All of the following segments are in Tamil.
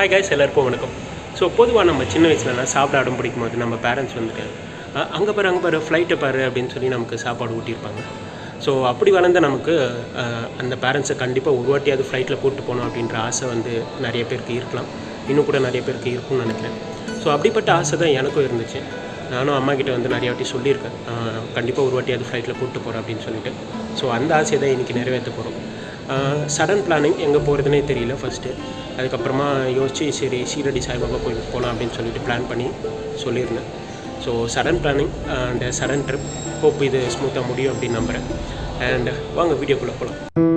ஹாய் காய்ஸ் எல்லாருக்கும் வணக்கம். ஸோ பொதுவாக நம்ம சின்ன வயசுலலாம் சாப்பிட அடம் பிடிக்கும் போது நம்ம பேரண்ட்ஸ் வந்துட்டு அங்கே பாரு அங்கே பாரு ஃப்ளைட்டை பாரு அப்படின்னு சொல்லி நமக்கு சாப்பாடு ஊட்டியிருப்பாங்க. ஸோ அப்படி வளர்ந்த நமக்கு அந்த பேரண்ட்ஸை கண்டிப்பாக ஒரு வாட்டியாவது ஃப்ளைட்டில் கூப்பிட்டு போகணும் அப்படின்ற ஆசை வந்து நிறைய பேருக்கு இருக்கலாம். இன்னும் கூட நிறைய பேருக்கு இருக்கும்னு நினைக்கிறேன். ஸோ அப்படிப்பட்ட ஆசை தான் எனக்கும் இருந்துச்சு. நானும் அம்மா கிட்ட வந்து நிறைய வாட்டி சொல்லியிருக்கேன். கண்டிப்பாக ஒரு வாட்டியாவது ஃப்ளைட்டில் கூப்பிட்டு போகிறேன் அப்படின்னு சொல்லிட்டு. ஸோ அந்த ஆசையை தான் இன்றைக்கி நிறைவேற்ற போகிறோம் சடன் பிளானிங் எங்கே போகிறதுனே தெரியல ஃபஸ்ட்டு அதுக்கப்புறமா யோசிச்சு சரி சீரடி சாய்பாபா கோயிலுக்கு போகலாம் அப்படின்னு சொல்லிட்டு பிளான் பண்ணி சொல்லியிருந்தேன். So sudden planning and sudden trip hope இது ஸ்மூத்தாக முடியும் அப்படின்னு நம்புகிறேன் அண்ட் வாங்க வீடியோக்குள்ளே போகலாம்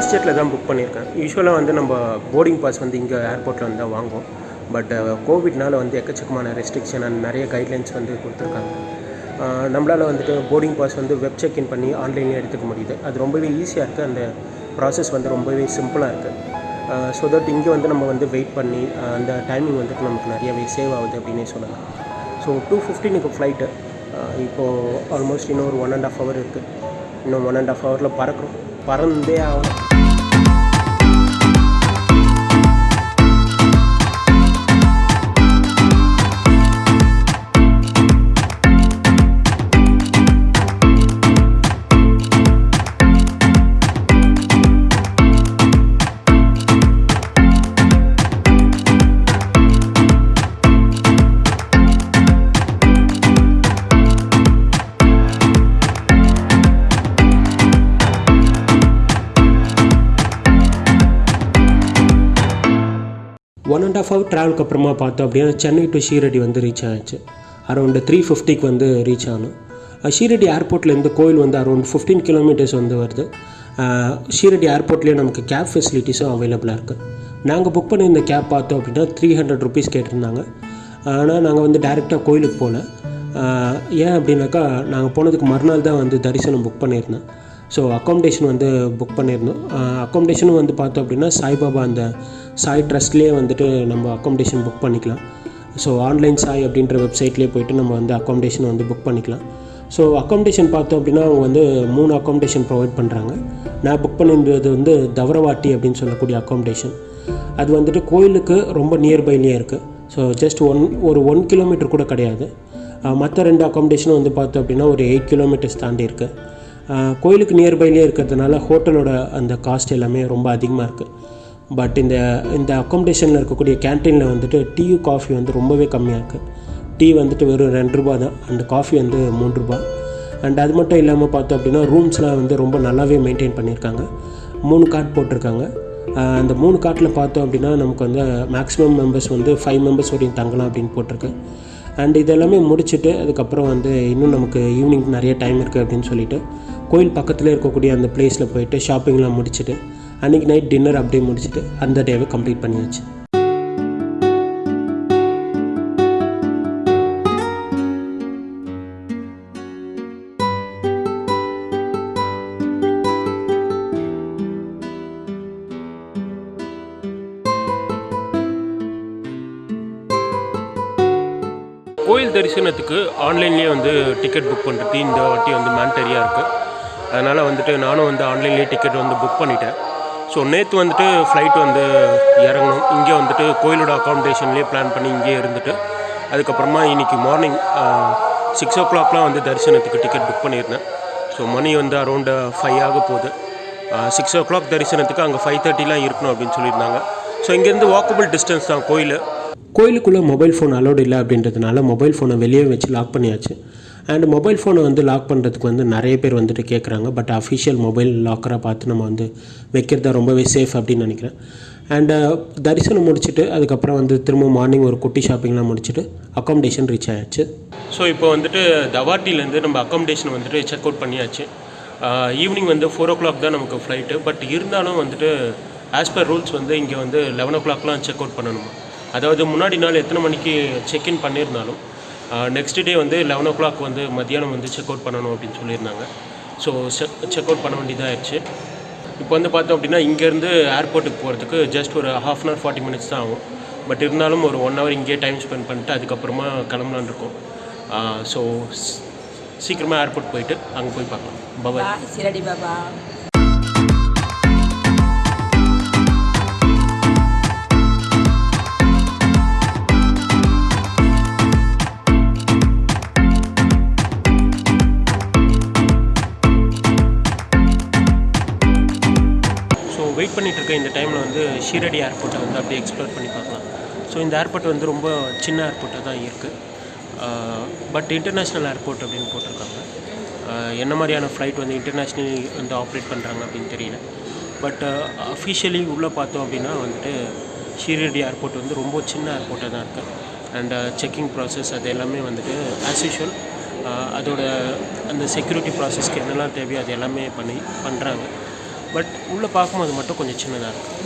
ஸ்பைஸ் ஜெட்டில் தான் புக் பண்ணியிருக்கேன். யூஸ்வலாக வந்து நம்ம போர்டிங் பாஸ் வந்து இங்கே ஏர்போர்ட்டில் வந்து தான் வாங்குவோம். பட் கோவிட்னால் வந்து எக்கச்சக்கமான ரெஸ்ட்ரிக்ஷன் அண்ட் நிறைய கைட்லைன்ஸ் வந்து கொடுத்துருக்காங்க. நம்மளால் வந்துட்டு போர்டிங் பாஸ் வந்து வெப் செக்இன் பண்ணி ஆன்லைன்லேயே எடுத்துக்க முடியுது. அது ரொம்பவே ஈஸியாக இருக்குது அந்த ப்ராசஸ் வந்து ரொம்பவே சிம்பிளாக இருக்குது ஸோ தட் இங்கே வந்து நம்ம வந்து வெயிட் பண்ணி அந்த டைமிங் வந்துட்டு நமக்கு நிறையவே சேவ் ஆகுது அப்படின்னே சொல்லலாம். ஸோ டூ ஃபிஃப்டீனுக்கு ஃப்ளைட்டு இப்போது ஆல்மோஸ்ட் இன்னும் ஒரு ஒன் அண்ட் ஆஃப் ஹவர் இருக்குது இன்னும் ஒன் அண்ட் ஆஃப் ஹவரில் பறக்கிறோம் பறந்தே ஆகும் ஒன் அண்ட் ஆஃப் ஹவர் ட்ராவலுக்கு அப்புறமா பார்த்தோம் அப்படின்னா சென்னை டு ஷீரடி வந்து ரீச் ஆச்சு. அரௌண்டு த்ரீ ஃபிஃப்டிக்கு வந்து ரீச் ஆனோம். ஷீரடி ஏர்போர்ட்லேருந்து கோயில் வந்து அரௌண்ட் ஃபிஃப்டீன் கிலோமீட்டர்ஸ் வந்து வருது. ஷீரடி ஏர்போர்ட்லேயே நமக்கு கேப் ஃபெசிலிட்டிஸும் அவைலபிளாக இருக்குது நாங்கள் புக் பண்ணியிருந்த கேப் பார்த்தோம் அப்படின்னா த்ரீ ஹண்ட்ரட் ருபீஸ் கேட்டிருந்தாங்க. ஆனால் நாங்கள் வந்து டேரெக்டாக கோயிலுக்கு போகல ஏன் அப்படின்னாக்கா நாங்கள் போனதுக்கு மறுநாள் தான் வந்து தரிசனம் புக் பண்ணியிருந்தேன் ஸோ அக்காமடேஷன் வந்து புக் பண்ணியிருந்தோம் அக்காமடேஷனும் வந்து பார்த்தோம் அப்படின்னா சாய்பாபா அந்த சாய் ட்ரஸ்ட்லேயே வந்துட்டு நம்ம அக்காமடேஷன் புக் பண்ணிக்கலாம். ஸோ ஆன்லைன் சாய் அப்படின்ற வெப்சைட்லேயே போயிட்டு நம்ம வந்து அக்காமடேஷன் வந்து புக் பண்ணிக்கலாம். ஸோ அக்காமடேஷன் பார்த்தோம் அப்படின்னா அவங்க வந்து மூணு அக்காமடேஷன் ப்ரொவைட் பண்ணுறாங்க நான் புக் பண்ணியிருந்தது வந்து தவரவாட்டி அப்படின்னு சொல்லக்கூடிய அக்காமடேஷன் அது வந்துட்டு கோயிலுக்கு ரொம்ப நியர்பைலேயே இருக்குது ஸோ ஜஸ்ட் ஒன் ஒரு ஒன் கிலோமீட்டர் கூட கிடையாது. மற்ற ரெண்டு அக்காமடேஷனும் வந்து பார்த்தோம் அப்படின்னா ஒரு எயிட் கிலோமீட்டர்ஸ் தாண்டி இருக்குது கோயிலுக்கு நியர்பைலேயே இருக்கிறதுனால ஹோட்டலோட அந்த காஸ்ட் எல்லாமே ரொம்ப அதிகமாக இருக்குது பட் இந்த இந்த அக்காமடேஷனில் இருக்கக்கூடிய கேன்டீனில் வந்துட்டு டீ காஃபி வந்து ரொம்பவே கம்மியாக இருக்குது டீ வந்துட்டு வெறும் ரெண்டு ரூபா தான். அண்ட் காஃபி வந்து மூணு ரூபா. அண்ட் அது மட்டும் இல்லாமல் பார்த்தோம் அப்படின்னா ரூம்ஸ்லாம் வந்து ரொம்ப நல்லாவே மெயின்டைன் பண்ணியிருக்காங்க. மூணு கார்ட் போட்டிருக்காங்க. அந்த மூணு கார்ட்டில் பார்த்தோம் அப்படின்னா நமக்கு வந்து மேக்ஸிமம் மெம்பர்ஸ் வந்து ஃபைவ் மெம்பர்ஸ் வரையும் தங்கலாம் அப்படின்னு போட்டிருக்கு. அண்ட் இதெல்லாமே முடிச்சுட்டு அதுக்கப்புறம் வந்து இன்னும் நமக்கு ஈவினிங் நிறைய டைம் இருக்குது அப்படின்னு சொல்லிட்டு கோயில் பக்கத்தில் இருக்கக்கூடிய அந்த பிளேஸில் போயிட்டு ஷாப்பிங்லாம் முடிச்சுட்டு அன்றைக்கி நைட் டின்னர் அப்படியே முடிச்சுட்டு அந்த டேவை கம்ப்ளீட் பண்ணியாச்சு. கோயில் தரிசனத்துக்கு ஆன்லைன்லேயே வந்து டிக்கெட் புக் பண்ணுறது இந்த வாட்டி வந்து மேண்டரியாக இருக்குது அதனால் வந்துட்டு நானும் வந்து ஆன்லைன்லேயே டிக்கெட் வந்து புக் பண்ணிட்டேன். ஸோ நேற்று வந்துட்டு ஃப்ளைட் வந்து இறங்கணும். இங்கே வந்துட்டு கோயிலோட அக்காமடேஷன்லேயே பிளான் பண்ணி இங்கேயே இருந்துட்டு அதுக்கப்புறமா இன்றைக்கி மார்னிங் சிக்ஸ் ஓ கிளாக்லாம் வந்து தரிசனத்துக்கு டிக்கெட் புக் பண்ணியிருந்தேன். ஸோ மணி வந்து அரௌண்டு ஃபைவ் ஆக போகுது. சிக்ஸ் ஓ கிளாக் தரிசனத்துக்கு அங்கே ஃபைவ் தேர்ட்டிலாம் இருக்கணும் அப்படின்னு சொல்லியிருந்தாங்க. ஸோ இங்கேருந்து வாக்கபிள் டிஸ்டன்ஸ் தான் கோயில். கோயிலுக்குள்ளே மொபைல் ஃபோன் அலோடு இல்லை அப்படின்றதுனால மொபைல் ஃபோனை வெளியே வச்சு லாக் பண்ணியாச்சு. அண்ட் மொபைல் ஃபோனை வந்து லாக் பண்ணுறதுக்கு வந்து நிறைய பேர் வந்துட்டு கேட்குறாங்க பட் அஃபிஷியல் மொபைல் லாக்கராக பார்த்து நம்ம வந்து வைக்கிறதா ரொம்பவே சேஃப் அப்படின்னு நினைக்கிறேன். அண்டு uh, தரிசனம் முடிச்சுட்டு அதுக்கப்புறம் வந்து திரும்ப மார்னிங் ஒரு குட்டி ஷாப்பிங்லாம் முடிச்சுட்டு அக்காமடேஷன் ரீச் ஆயாச்சு. ஸோ இப்போ வந்துட்டு தவாட்டிலேருந்து நம்ம அக்காமடேஷன் வந்துட்டு செக் அவுட் பண்ணியாச்சு. Uh, ஈவினிங் வந்து ஃபோர் ஓ கிளாக் தான் நமக்கு ஃப்ளைட்டு பட் இருந்தாலும் வந்துட்டு ஆஸ் பர் ரூல்ஸ் வந்து இங்கே வந்து லெவன் ஓ கிளாக்லாம் செக் அவுட் பண்ணணுமா. அதாவது முன்னாடி நாள் எத்தனை மணிக்கு செக்இன் பண்ணியிருந்தாலும் நெக்ஸ்ட் டே வந்து லெவன் ஓ கிளாக் வந்து மத்தியானம் வந்து செக் அவுட் பண்ணணும் அப்படின்னு சொல்லியிருந்தாங்க. ஸோ செக் செக் அவுட் பண்ண வேண்டியதாகிடுச்சு இப்போ வந்து பார்த்தோம் அப்படின்னா இங்கேருந்து ஏர்போர்ட்டுக்கு போகிறதுக்கு ஜஸ்ட் ஒரு half an hour forty minutes தான் ஆகும். பட் இருந்தாலும் ஒரு ஒன் ஹவர் இங்கேயே டைம் ஸ்பெண்ட் பண்ணிட்டு அதுக்கப்புறமா கிளம்பலான் இருக்கோம். ஸோ சீக்கிரமாக ஏர்போர்ட் போயிட்டு அங்கே போய் பார்க்கலாம். பபாய் Bye, பாபா வெயிட் பண்ணிகிட்டு இருக்க இந்த டைமில் வந்து ஷீரடி ஏர்போர்ட்டை வந்து அப்படியே எக்ஸ்ப்ளோர் பண்ணி பார்க்கலாம். ஸோ இந்த ஏர்போர்ட் வந்து ரொம்ப சின்ன ஏர்போர்ட்டாக தான் இருக்குது பட் இன்டர்நேஷ்னல் ஏர்போர்ட் அப்படின்னு போட்டிருக்காங்க. என்ன மாதிரியான ஃப்ளைட் வந்து இன்டர்நேஷ்னலி வந்து ஆப்ரேட் பண்ணுறாங்க அப்படின்னு தெரியல. பட் அஃபிஷியலி உள்ளே பார்த்தோம் அப்படின்னா வந்துட்டு ஷீரடி ஏர்போர்ட் வந்து ரொம்ப சின்ன ஏர்போர்ட்டாக தான் இருக்குது அண்ட் செக்கிங் ப்ராசஸ் அது எல்லாமே வந்துட்டு ஆஸ் யூஷுவல் அதோட அந்த செக்யூரிட்டி ப்ராசஸ்க்கு என்னெல்லாம் தேவையோ அது எல்லாமே பண்ணி பண்ணுறாங்க பட் உள்ளே பார்க்கும்போது மட்டும் கொஞ்சம் சின்னதாக இருக்குது.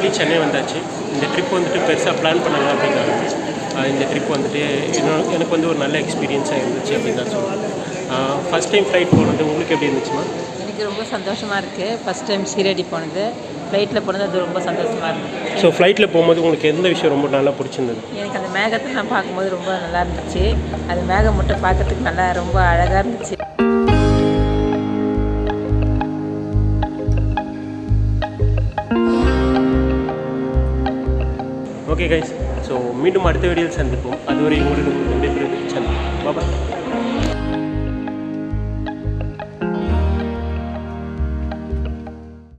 ஃபைனலி சென்னை வந்தாச்சு. இந்த ட்ரிப் வந்துட்டு பெருசாக பிளான் பண்ணலாம் அப்படின்னாங்க ஆஹ் இந்த ட்ரிப் வந்துட்டு இன்னும் எனக்கு வந்து ஒரு நல்ல எக்ஸ்பீரியன்ஸாக இருந்துச்சு அப்படின்னு தான் சொல்லுவேன். ஃபஸ்ட் டைம் ஃப்ளைட் போனது உங்களுக்கு எப்படி இருந்துச்சுமா? எனக்கு ரொம்ப சந்தோஷமாக இருக்குது ஃபஸ்ட் டைம் சீரடி போனது. ஃப்ளைட்டில் போனது அது ரொம்ப சந்தோஷமாக இருந்துச்சு ஸோ ஃப்ளைட்டில் போகும்போது உங்களுக்கு எந்த விஷயம் ரொம்ப நல்லா பிடிச்சிருந்தது? எனக்கு அந்த மேகத்தை நான் பார்க்கும்போது ரொம்ப நல்லா இருந்துச்சு. அது மேகம் மட்டும் பார்க்கறதுக்கு நல்லா ரொம்ப அழகாக இருந்துச்சு. ஓகே கைஸ் ஸோ மீண்டும் அடுத்த வீடியோவில் சந்திப்போம். அதுவரை உங்களுக்கு சந்திப்போம் பாபா